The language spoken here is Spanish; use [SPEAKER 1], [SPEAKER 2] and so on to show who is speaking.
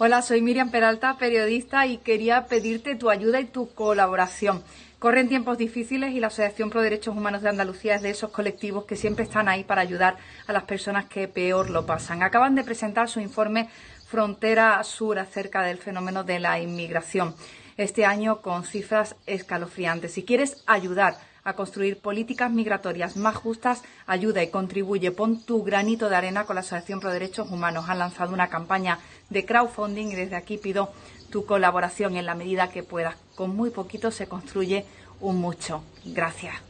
[SPEAKER 1] Hola, soy Miriam Peralta, periodista, y quería pedirte tu ayuda y tu colaboración. Corren tiempos difíciles y la Asociación Pro Derechos Humanos de Andalucía es de esos colectivos que siempre están ahí para ayudar a las personas que peor lo pasan. Acaban de presentar su informe Frontera Sur acerca del fenómeno de la inmigración. Este año con cifras escalofriantes. Si quieres ayudar a construir políticas migratorias más justas, ayuda y contribuye. Pon tu granito de arena con la Asociación Pro Derechos Humanos. Han lanzado una campaña de crowdfunding y desde aquí pido tu colaboración en la medida que puedas. Con muy poquito se construye un mucho. Gracias.